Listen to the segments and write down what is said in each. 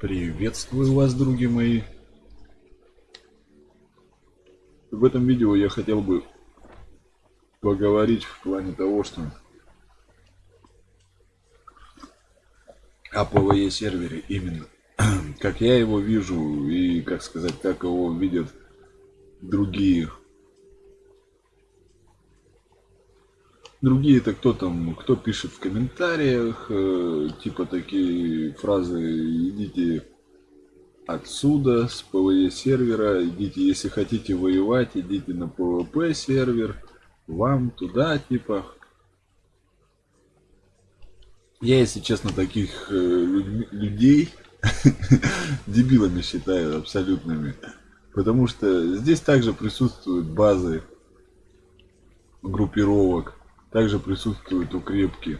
Приветствую вас, други мои. В этом видео я хотел бы поговорить в плане того, что о PvE сервере именно. Как я его вижу и, как сказать, как его видят другие. Другие это кто там, кто пишет в комментариях, э, типа такие фразы «идите отсюда, с PvE сервера, идите, если хотите воевать, идите на PvP сервер, вам туда, типа». Я, если честно, таких э, людей дебилами считаю абсолютными. Потому что здесь также присутствуют базы группировок. Также присутствуют укрепки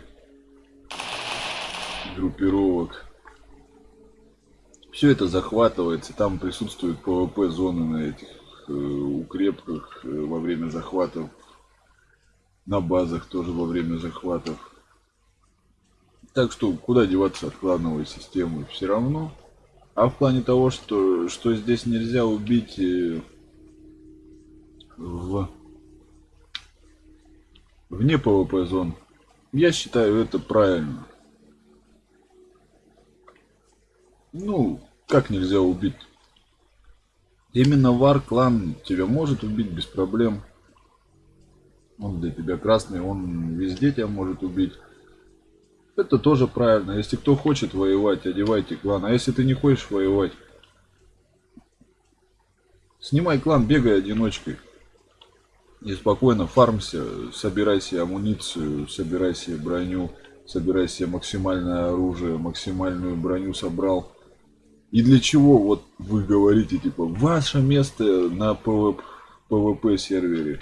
группировок. Все это захватывается. Там присутствуют ПВП зоны на этих э, укрепках э, во время захватов. На базах тоже во время захватов. Так что куда деваться от клановой системы все равно. А в плане того, что, что здесь нельзя убить э, в вне PvP зон, я считаю это правильно. Ну, как нельзя убить? Именно вар клан тебя может убить без проблем. Он для тебя красный, он везде тебя может убить. Это тоже правильно. Если кто хочет воевать, одевайте клан. А если ты не хочешь воевать, снимай клан, бегай одиночкой. И спокойно фармся, собирай себе амуницию, собирай себе броню, собирай себе максимальное оружие, максимальную броню собрал. И для чего вот вы говорите, типа, ваше место на PvP сервере?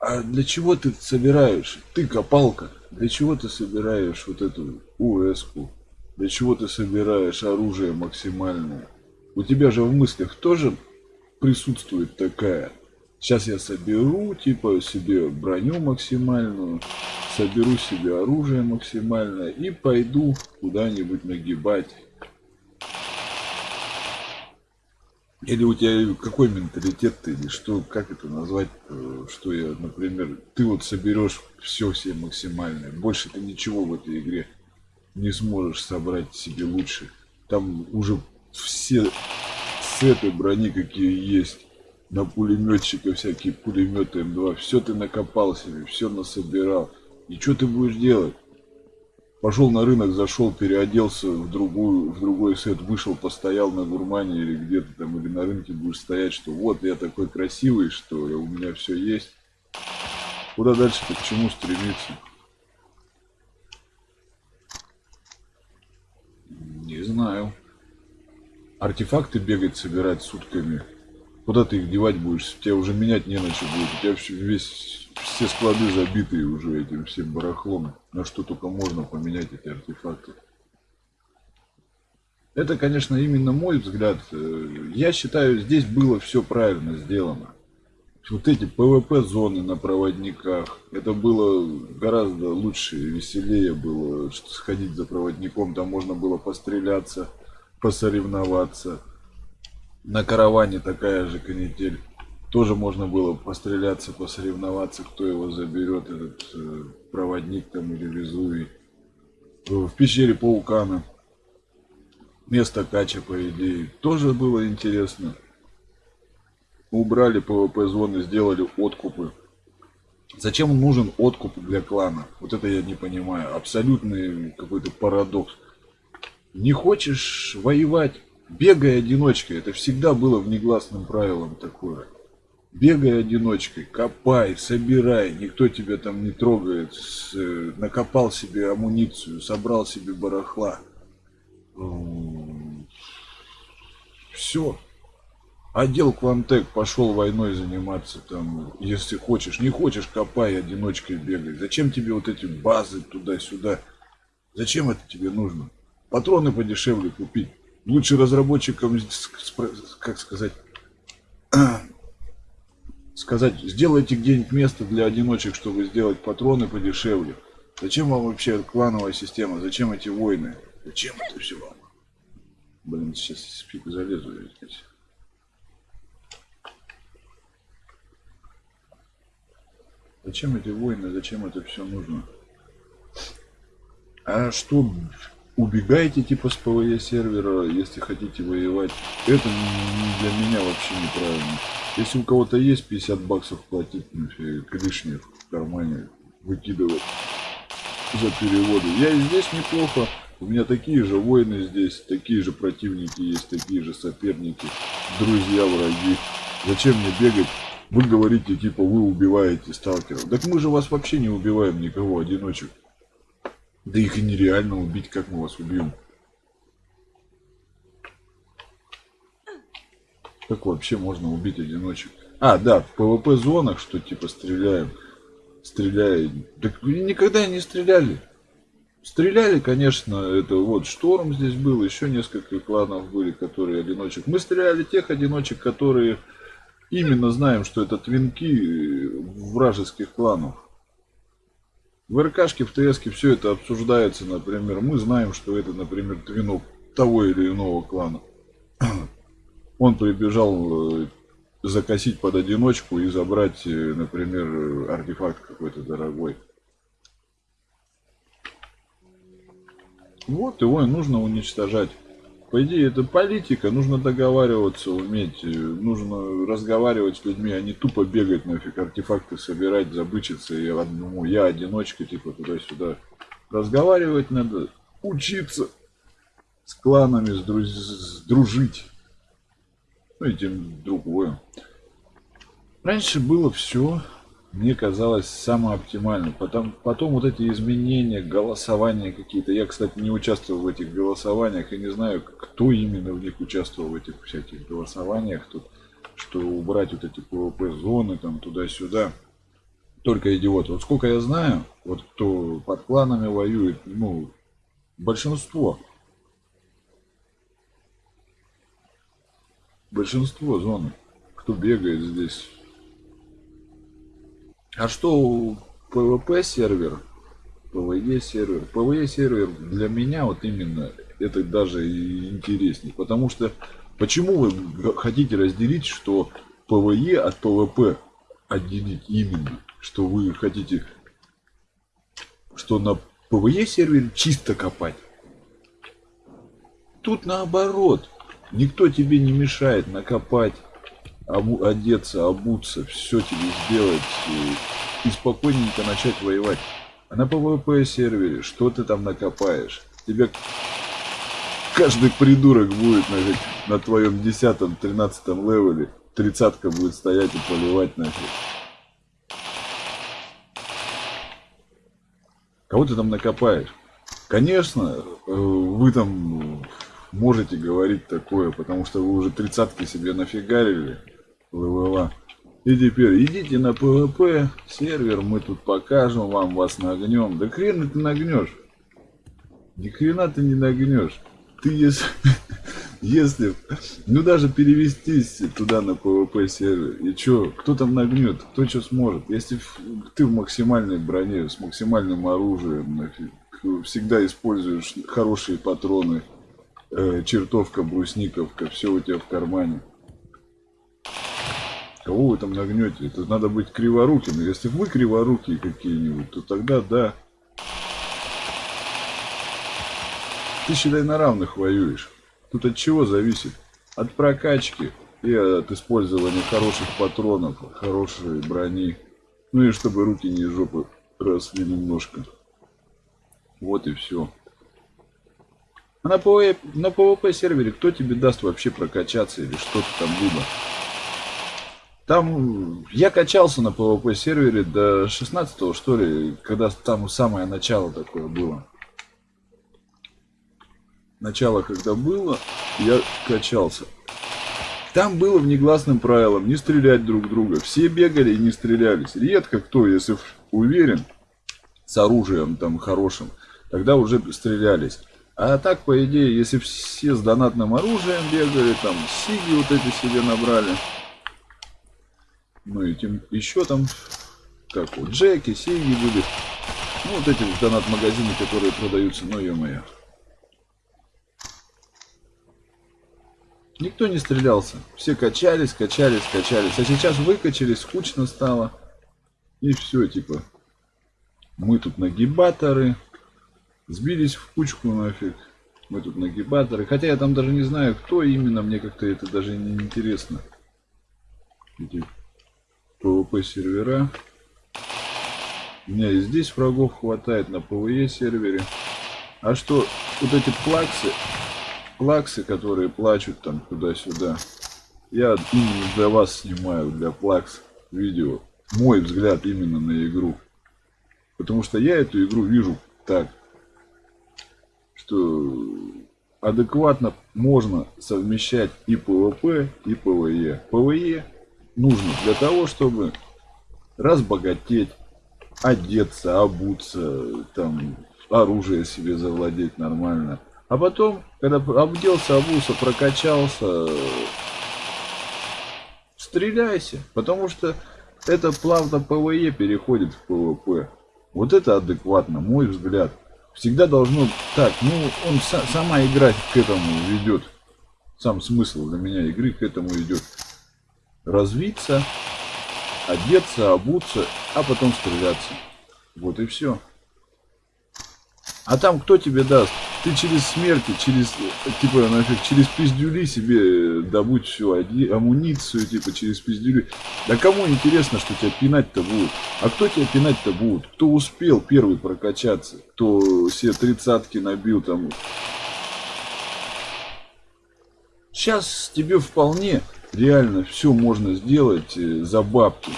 А для чего ты собираешь? Ты копалка. Для чего ты собираешь вот эту УС-ку? Для чего ты собираешь оружие максимальное? У тебя же в мыслях тоже присутствует такая. Сейчас я соберу, типа, себе броню максимальную, соберу себе оружие максимальное и пойду куда-нибудь нагибать Или у тебя какой менталитет ты, или что, как это назвать, э, что я, например, ты вот соберешь все все максимальное, больше ты ничего в этой игре не сможешь собрать себе лучше. Там уже все сеты брони какие есть, на пулеметчика всякие пулеметы М2, все ты накопал себе, все насобирал. И что ты будешь делать? Пошел на рынок, зашел, переоделся в другую, в другой сет, вышел, постоял на гурмане или где-то там, или на рынке будешь стоять, что вот я такой красивый, что у меня все есть. Куда дальше-то, к чему стремиться? Не знаю. Артефакты бегать, собирать сутками. Куда ты их девать будешь? Тебя уже менять не на что будет. У тебя все, весь все склады забитые уже этим всем барахлом. На что только можно поменять эти артефакты. Это, конечно, именно мой взгляд. Э, я считаю, здесь было все правильно сделано. Вот эти ПВП-зоны на проводниках, это было гораздо лучше веселее было что сходить за проводником. Там можно было постреляться, посоревноваться. На караване такая же канитель тоже можно было постреляться, посоревноваться, кто его заберет, этот э, проводник там или Везувий. В пещере Паукана. Место Кача, по идее, тоже было интересно. Убрали PvP зоны, сделали откупы. Зачем нужен откуп для клана? Вот это я не понимаю. Абсолютный какой-то парадокс. Не хочешь воевать? Бегай одиночкой. Это всегда было внегласным правилом такое. Бегай одиночкой, копай, собирай, никто тебя там не трогает, э, накопал себе амуницию, собрал себе барахла. Все. Отдел Квантек пошел войной заниматься там, если хочешь. Не хочешь, копай, одиночкой бегай. Зачем тебе вот эти базы туда-сюда? Зачем это тебе нужно? Патроны подешевле купить. Лучше разработчикам, как сказать, сказать, сделайте где-нибудь место для одиночек, чтобы сделать патроны подешевле. Зачем вам вообще клановая система? Зачем эти войны? Зачем это все вам? Блин, сейчас фиг залезу здесь. Зачем эти войны, зачем это все нужно? А что, убегайте типа с ПВЕ сервера, если хотите воевать? Это для меня вообще неправильно. Если у кого-то есть 50 баксов платить, лишних в кармане выкидывать за переводы. Я и здесь неплохо. У меня такие же воины здесь, такие же противники есть, такие же соперники, друзья, враги. Зачем мне бегать вы говорите, типа, вы убиваете сталкеров. Так мы же вас вообще не убиваем никого, одиночек. Да их и нереально убить, как мы вас убьем. Как вообще можно убить одиночек? А, да, в ПВП зонах, что типа стреляем. Стреляем. Так никогда не стреляли. Стреляли, конечно, это вот Шторм здесь был, еще несколько кланов были, которые одиночек. Мы стреляли тех одиночек, которые именно знаем, что это твинки вражеских кланов. В РКшке, в ТСке все это обсуждается, например. Мы знаем, что это, например, твинок того или иного клана. Он прибежал э, закосить под одиночку и забрать, э, например, артефакт какой-то дорогой. Вот его и нужно уничтожать. По идее, это политика, нужно договариваться, уметь, э, нужно разговаривать с людьми, а не тупо бегать нафиг, артефакты собирать, забычиться, и одному, я одиночка, типа, туда-сюда. Разговаривать надо, учиться с кланами, с друз... с дружить. Ну и тем другое. Раньше было все мне казалось самое оптимальное. Потом, потом вот эти изменения, голосования какие-то. Я, кстати, не участвовал в этих голосованиях и не знаю, кто именно в них участвовал в этих всяких голосованиях. Тут, что убрать вот эти ПВП-зоны там туда-сюда. Только идиоты. Вот сколько я знаю, вот кто под кланами воюет, ну, большинство. Большинство зоны, кто бегает здесь а что PvP сервер, PvE сервер? PvE сервер для меня вот именно это даже интереснее. Потому что почему вы хотите разделить, что PvE от PvP отделить именно? Что вы хотите, что на PvE сервере чисто копать? Тут наоборот. Никто тебе не мешает накопать одеться, обуться, все тебе сделать и, и спокойненько начать воевать. А на PvP сервере что ты там накопаешь? Тебе каждый придурок будет на, на твоем 10-13 левеле. Тридцатка будет стоять и поливать нафиг. Кого ты там накопаешь? Конечно, э, вы там можете говорить такое, потому что вы уже тридцатки себе нафигарили. ЛВЛа. И теперь идите на ПВП сервер, мы тут покажем вам, вас нагнем. Да хрен ты нагнешь. Ни хрена ты не нагнешь. Ты если, если, ну даже перевестись туда на ПВП сервер, и чё, кто там нагнет, кто что сможет. Если ты в максимальной броне, с максимальным оружием, всегда используешь хорошие патроны, э, чертовка, брусниковка, все у тебя в кармане. Кого вы там нагнете? Это надо быть криворуким. Если вы криворукие какие-нибудь, то тогда да. Ты считай на равных воюешь. Тут от чего зависит? От прокачки и от использования хороших патронов, хорошей брони. Ну и чтобы руки не жопы росли немножко. Вот и все. А на PvP, на PvP сервере кто тебе даст вообще прокачаться или что-то там либо? Там я качался на PvP сервере до 16 что ли, когда там самое начало такое было. Начало когда было, я качался. Там было внегласным правилом не стрелять друг друга. Все бегали и не стрелялись. Редко кто, если уверен, с оружием там хорошим, тогда уже стрелялись. А так, по идее, если все с донатным оружием бегали, там сиги вот эти себе набрали, ну и тем еще там, как вот Джеки, Сиги были. Ну вот эти вот донат-магазины, которые продаются, ну ё-моё. Никто не стрелялся. Все качались, качались, качались. А сейчас выкачались, скучно стало. И все, типа. Мы тут нагибаторы. Сбились в кучку нафиг. Мы тут нагибаторы. Хотя я там даже не знаю, кто именно. Мне как-то это даже не интересно. Эти PvP сервера. У меня и здесь врагов хватает на PvE сервере. А что, вот эти плаксы, плаксы, которые плачут там туда-сюда, я именно для вас снимаю, для плакс видео. Мой взгляд именно на игру. Потому что я эту игру вижу так, что адекватно можно совмещать и PvP, и PvE. PvE нужно для того, чтобы разбогатеть, одеться, обуться, там, оружие себе завладеть нормально. А потом, когда оделся, обулся, прокачался, стреляйся. Потому что это плавно ПВЕ переходит в ПВП. Вот это адекватно, мой взгляд. Всегда должно... Так, ну, она сама игра к этому ведет. Сам смысл для меня игры к этому идет. Развиться, одеться, обуться, а потом стреляться. Вот и все. А там кто тебе даст? Ты через смерти, через, типа, нафиг, через пиздюли себе добудь всю амуницию, типа, через пиздюли. Да кому интересно, что тебя пинать-то будут? А кто тебя пинать-то будет? Кто успел первый прокачаться? Кто все тридцатки набил там? Сейчас тебе вполне реально все можно сделать э, за бабки.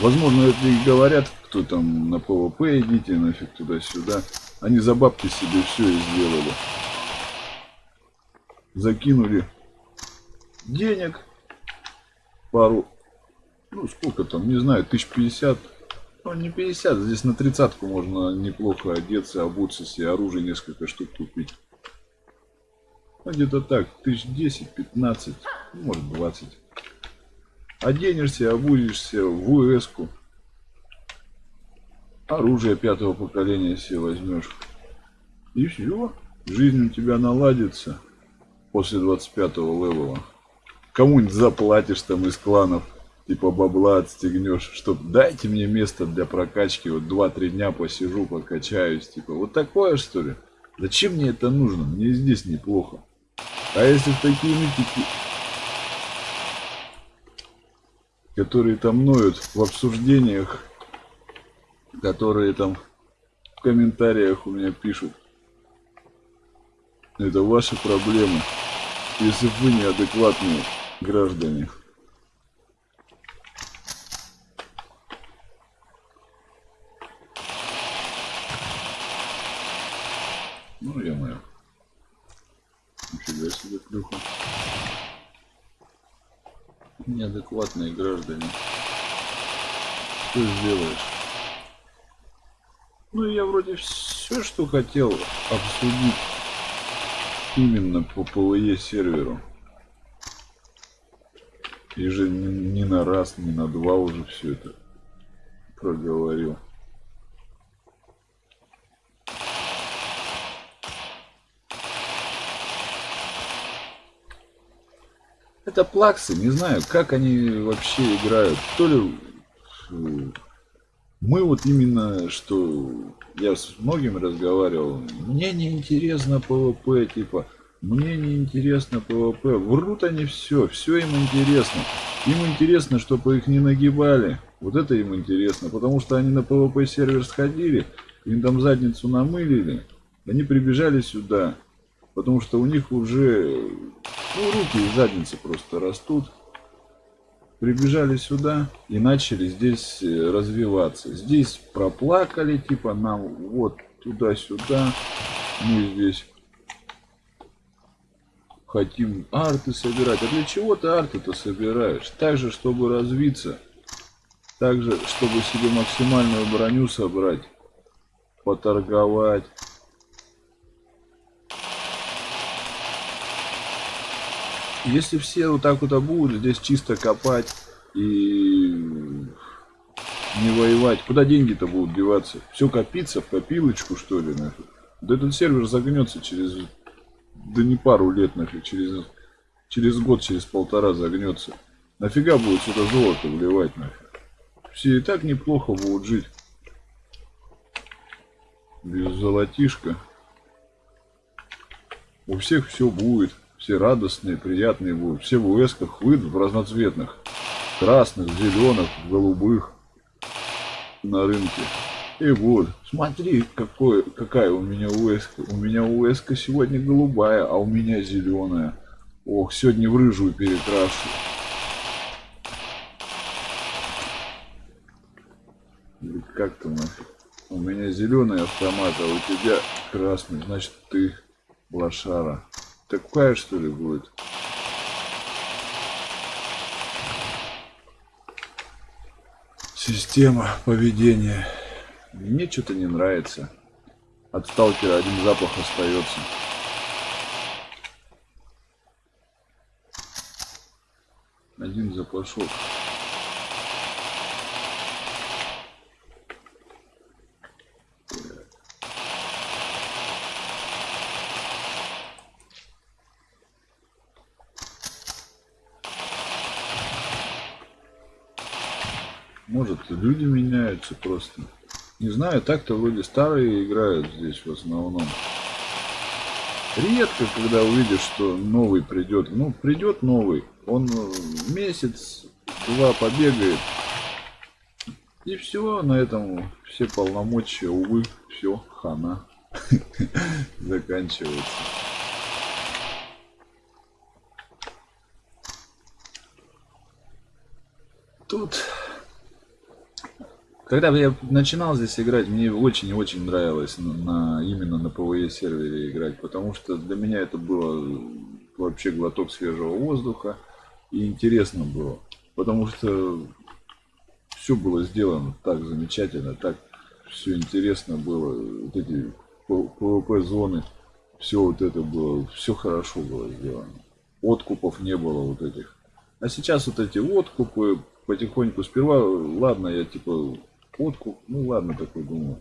Возможно, это и говорят, кто там на ПВП идите, нафиг туда-сюда. Они за бабки себе все и сделали. Закинули денег. Пару, ну сколько там, не знаю, тысяч пятьдесят. Ну не 50, здесь на тридцатку можно неплохо одеться, обуться себе, оружие несколько штук купить. Ну где-то так, тысяч десять, пятнадцать, может двадцать. Оденешься, обузишься в УС-ку. Оружие пятого поколения себе возьмешь. И все. Жизнь у тебя наладится после 25-го левела. Кому-нибудь заплатишь там из кланов, типа бабла отстегнешь, чтоб дайте мне место для прокачки, вот 2-3 дня посижу, покачаюсь, типа вот такое что ли? Зачем мне это нужно? Мне здесь неплохо. А если такие нытики которые там ноют в обсуждениях, которые там в комментариях у меня пишут. Это ваши проблемы, если вы неадекватные граждане. Ну, я мое. Плюха неадекватные граждане. Что сделаешь? Ну, я вроде все, что хотел обсудить именно по ПВЕ серверу. И же ни на раз, ни на два уже все это проговорил. Это плаксы, не знаю, как они вообще играют. То ли мы вот именно, что я с многими разговаривал, мне не интересно ПВП, типа, мне не интересно ПВП. Врут они все, все им интересно. Им интересно, чтобы их не нагибали. Вот это им интересно, потому что они на ПВП сервер сходили, им там задницу намылили, они прибежали сюда, потому что у них уже ну, руки и задницы просто растут. Прибежали сюда и начали здесь э, развиваться. Здесь проплакали, типа нам вот туда-сюда. Мы здесь хотим арты собирать. А для чего ты арты-то собираешь? Также, чтобы развиться. Также, чтобы себе максимальную броню собрать. Поторговать. Если все вот так вот будут здесь чисто копать и не воевать, куда деньги-то будут деваться? Все копиться в копилочку, что ли, нафиг? Да этот сервер загнется через да не пару лет нафиг, через, через год, через полтора загнется. Нафига будет сюда золото вливать нафиг? Все и так неплохо будут жить. Без золотишка. У всех все будет. Все радостные, приятные будут. Все в УСках выйдут в разноцветных. Красных, зеленых, голубых. На рынке. И вот, смотри, какой, какая у меня УСК. У меня УСК сегодня голубая, а у меня зеленая. Ох, сегодня в рыжую перекрашу. Как нафиг. У меня зеленый автомат, а у тебя красный. Значит, ты лошара. Такая что ли будет? Система поведения. Мне что-то не нравится. От сталкера один запах остается. Один запашок. Может, люди меняются просто. Не знаю, так-то вроде старые играют здесь в основном. Редко, когда увидишь, что новый придет. Ну, придет новый. Он э, месяц, два побегает. И все, на этом все полномочия, увы, все, хана. Заканчивается. Тут когда я начинал здесь играть, мне очень и очень нравилось на, на, именно на PvE сервере играть, потому что для меня это было вообще глоток свежего воздуха и интересно было, потому что все было сделано так замечательно, так все интересно было, вот эти PvP зоны, все вот это было, все хорошо было сделано, откупов не было вот этих. А сейчас вот эти откупы потихоньку сперва, ладно, я типа фотку. Ну ладно, такой думаю.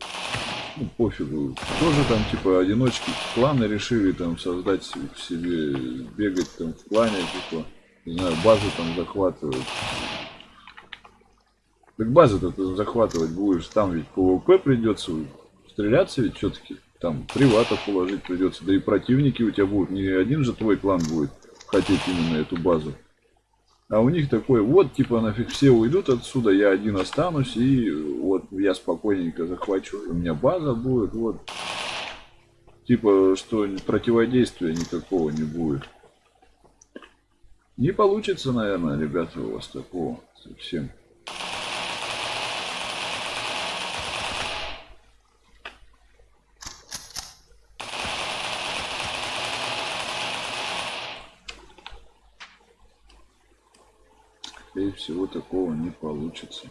Ну, пофигу. Тоже там, типа, одиночки кланы решили там создать себе, бегать там в клане, типа, не знаю, базу там захватывать. Так базу-то ты захватывать будешь, там ведь ПВП придется, стреляться ведь все-таки, там приватов уложить придется, да и противники у тебя будут, не один же твой клан будет хотеть именно эту базу. А у них такой, вот, типа, нафиг все уйдут отсюда, я один останусь, и вот я спокойненько захвачу, у меня база будет, вот. Типа, что противодействия никакого не будет. Не получится, наверное, ребята, у вас такого совсем. скорее всего такого не получится.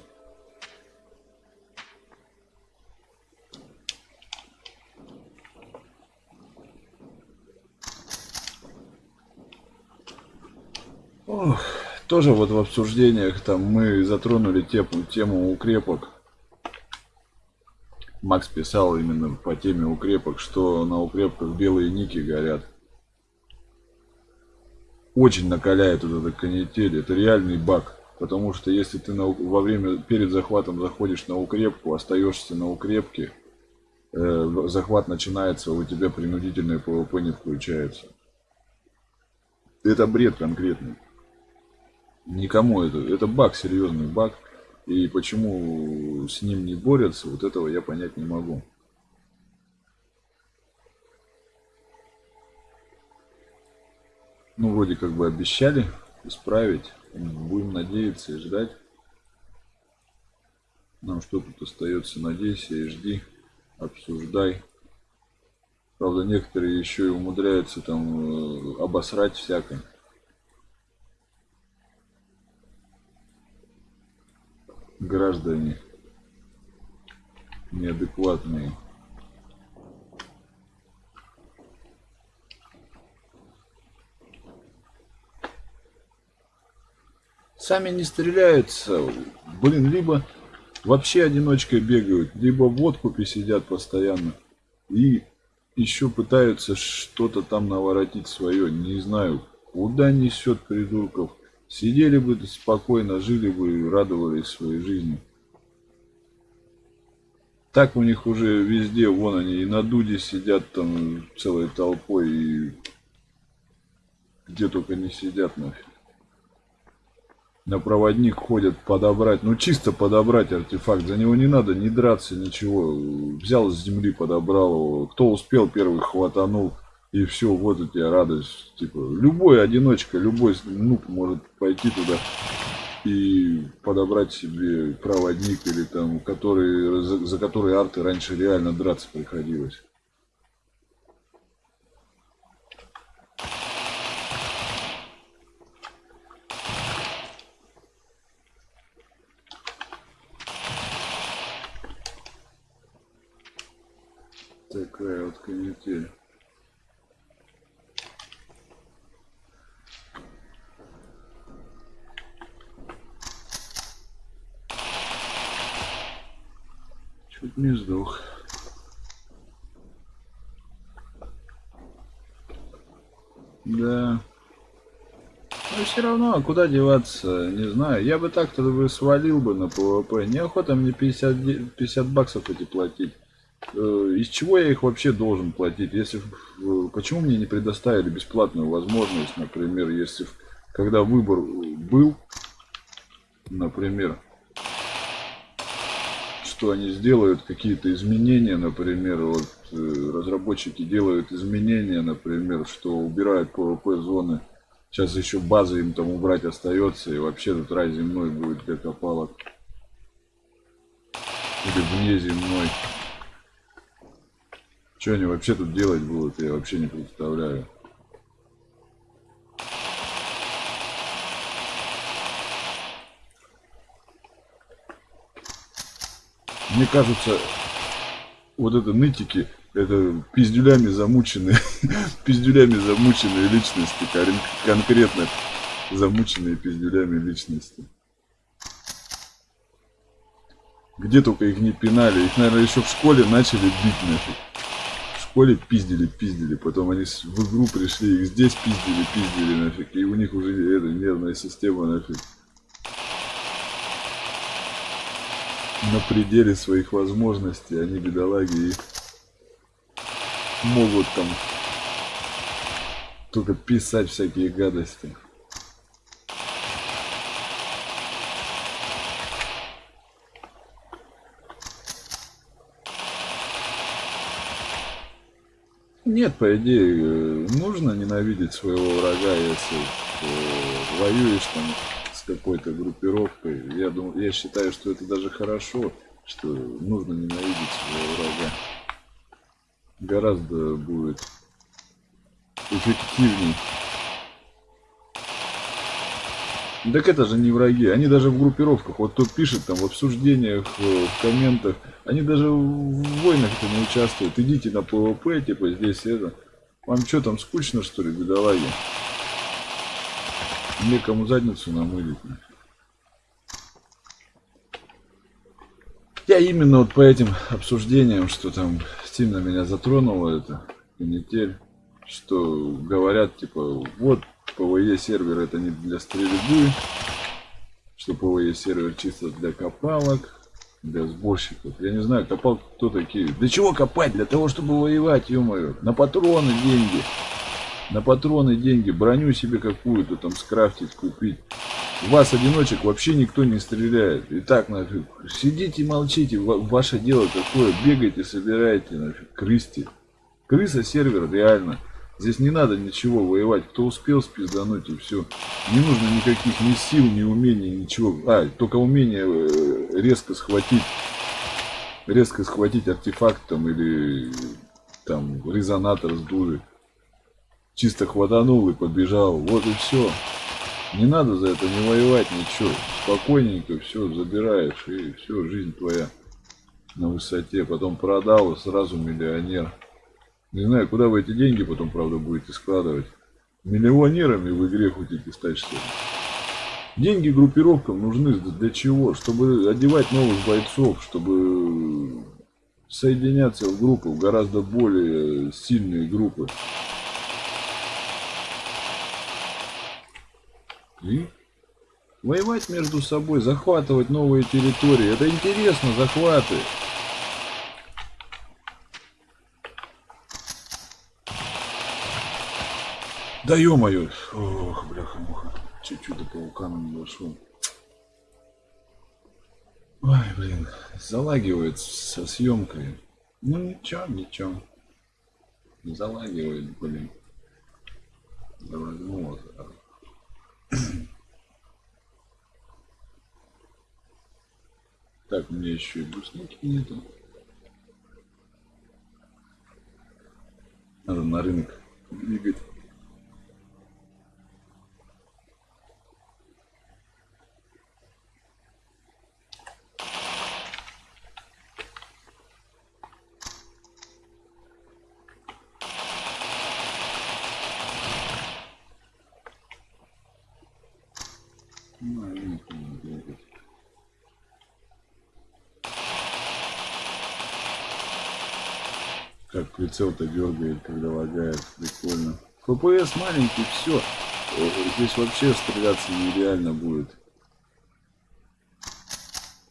Ох, тоже вот в обсуждениях там мы затронули тему, тему укрепок. Макс писал именно по теме укрепок, что на укрепках белые ники горят очень накаляет вот эта канитель. Это реальный баг. Потому что если ты на, во время, перед захватом заходишь на укрепку, остаешься на укрепке, э, захват начинается, у тебя принудительное ПВП не включается. Это бред конкретный. Никому это. Это баг, серьезный баг. И почему с ним не борются, вот этого я понять не могу. Ну, вроде как бы обещали исправить. Будем надеяться и ждать. Нам что тут остается? Надейся и жди. Обсуждай. Правда, некоторые еще и умудряются там э, обосрать всякое. Граждане неадекватные. Сами не стреляются. Блин, либо вообще одиночкой бегают, либо в откупе сидят постоянно. И еще пытаются что-то там наворотить свое. Не знаю, куда несет придурков. Сидели бы спокойно, жили бы и радовались своей жизни. Так у них уже везде, вон они и на дуде сидят там целой толпой, и где только не сидят нафиг. На проводник ходят подобрать, ну чисто подобрать артефакт, за него не надо не драться, ничего. Взял с земли, подобрал его, кто успел первый хватанул, и все, вот у тебя радость. Типа, любой одиночка, любой нуб может пойти туда и подобрать себе проводник или там, который, за, за который арты раньше реально драться приходилось. Такая вот канитель. Чуть не сдох. Да. Но все равно, а куда деваться, не знаю. Я бы так-то бы свалил бы на ПВП. Неохота мне 50, 50 баксов эти платить. Э, из чего я их вообще должен платить? Если почему мне не предоставили бесплатную возможность, например, если когда выбор был, например, что они сделают какие-то изменения, например, вот э, разработчики делают изменения, например, что убирают PvP зоны. Сейчас еще базы им там убрать остается, и вообще тут рай земной будет для копалок. Или вне земной. Что они вообще тут делать будут, я вообще не представляю. Мне кажется, вот это нытики, это пиздюлями замученные, пиздюлями замученные личности, конкретно замученные пиздюлями личности. Где только их не пинали, их, наверное, еще в школе начали бить нафиг. Школе пиздили, пиздили, потом они в игру пришли, их здесь пиздили, пиздили нафиг, и у них уже эта нервная система нафиг. на пределе своих возможностей, они бедолаги и могут там только писать всякие гадости. Нет, по идее, э, нужно ненавидеть своего врага, если э, воюешь там какой-то группировкой. Я, думаю, я считаю, что это даже хорошо, что нужно ненавидеть своего врага. Гораздо будет эффективней. Так это же не враги, они даже в группировках, вот кто пишет там в обсуждениях, в комментах, они даже в войнах-то не участвуют. Идите на ПВП, типа здесь это. Вам что там скучно что ли, бедолаги? Некому задницу намылить. Я именно вот по этим обсуждениям, что там сильно меня затронуло это канитель, что говорят типа вот ПВЕ сервер это не для стрельбы, что ПВЕ сервер чисто для копалок, для сборщиков. Я не знаю, копалки кто такие. Для чего копать? Для того, чтобы воевать, ё-моё. На патроны деньги на патроны деньги, броню себе какую-то там скрафтить, купить. У вас одиночек вообще никто не стреляет. И так нафиг. Сидите молчите. Ваше дело такое. Бегайте, собирайте, нафиг. Крысти. Крыса сервер реально. Здесь не надо ничего воевать. Кто успел спиздануть и все. Не нужно никаких ни сил, ни умений, ничего. А, только умение э, резко схватить. Резко схватить артефакт там или там резонатор с дуры чисто хватанул и побежал. Вот и все. Не надо за это не воевать, ничего. Спокойненько все забираешь, и все, жизнь твоя на высоте. Потом продал, и сразу миллионер. Не знаю, куда вы эти деньги потом, правда, будете складывать. Миллионерами в игре хотите стать, что ли? Деньги группировкам нужны для чего? Чтобы одевать новых бойцов, чтобы соединяться в группы, в гораздо более сильные группы. И воевать между собой, захватывать новые территории. Это интересно, захваты. Да ё-моё. Ох, бляха-муха. Чуть-чуть до паукана не дошел. Ой, блин, залагивает со съемкой. Ну ничего, ничего. Залагивает, блин. Да возьму вот. Так, у меня еще и брусники нету. Надо на рынок двигать. Прицел-то дергает, когда лагает. Прикольно. ФПС маленький, все. Здесь вообще стреляться нереально будет.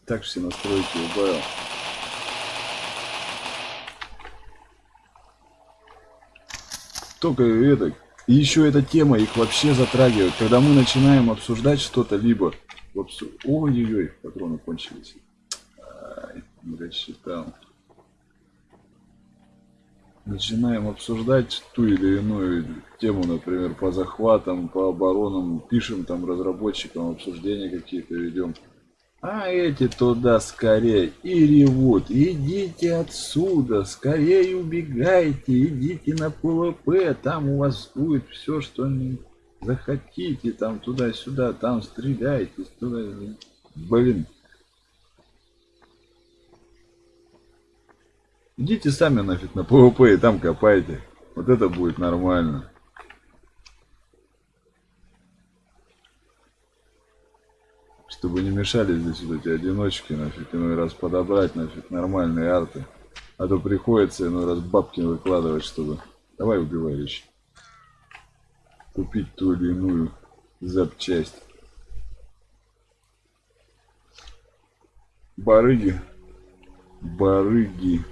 Так все настройки убавил. Только это, и еще эта тема их вообще затрагивает. Когда мы начинаем обсуждать что-то, либо... Ой-ой-ой, патроны кончились. Ай, рассчитал начинаем обсуждать ту или иную тему, например, по захватам, по оборонам, пишем там разработчикам, обсуждения какие-то ведем. А эти туда скорее и ревут. Идите отсюда, скорее убегайте, идите на ПВП, там у вас будет все, что не захотите, там туда-сюда, там стреляйте, туда. Блин, Идите сами нафиг на ПВП и там копайте. Вот это будет нормально. Чтобы не мешали здесь вот эти одиночки, нафиг, иной раз подобрать, нафиг, нормальные арты. А то приходится иной раз бабки выкладывать, чтобы... Давай убивай вещи. Купить ту или иную запчасть. Барыги. Барыги.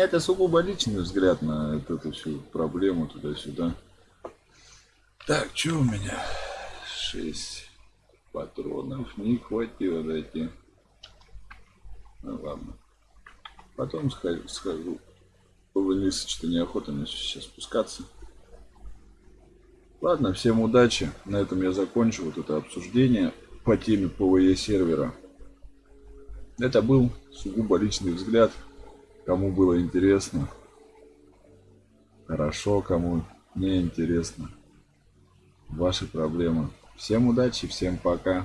Это сугубо личный взгляд на эту всю проблему туда-сюда. Так, что у меня? Шесть патронов не хватило дойти. Ну ладно. Потом схожу. схожу. Вниз, что неохота мне сейчас спускаться. Ладно, всем удачи. На этом я закончу вот это обсуждение по теме ПВЕ сервера. Это был сугубо личный взгляд. Кому было интересно, хорошо, кому не интересно. Ваши проблемы. Всем удачи, всем пока.